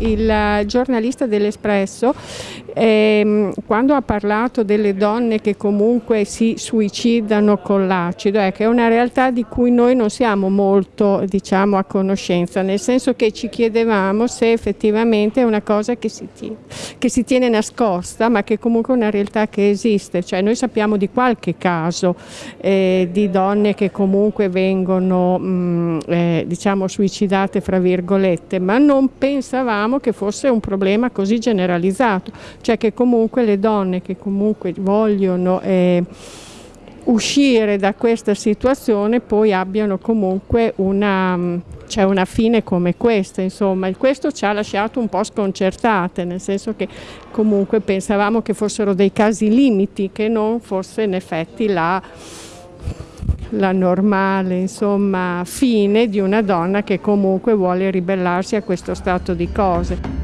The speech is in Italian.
il giornalista dell'Espresso ehm, quando ha parlato delle donne che comunque si suicidano con l'acido, che è una realtà di cui noi non siamo molto diciamo, a conoscenza, nel senso che ci chiedevamo se effettivamente è una cosa che si, tiene, che si tiene nascosta, ma che comunque è una realtà che esiste, cioè noi sappiamo di qualche caso eh, di donne che comunque vengono mh, mm, eh, diciamo suicidate fra virgolette, ma non pensavamo che fosse un problema così generalizzato, cioè che comunque le donne che comunque vogliono eh, uscire da questa situazione poi abbiano comunque una, cioè una fine come questa, insomma, questo ci ha lasciato un po' sconcertate, nel senso che comunque pensavamo che fossero dei casi limiti, che non fosse in effetti la, la normale insomma, fine di una donna che comunque vuole ribellarsi a questo stato di cose.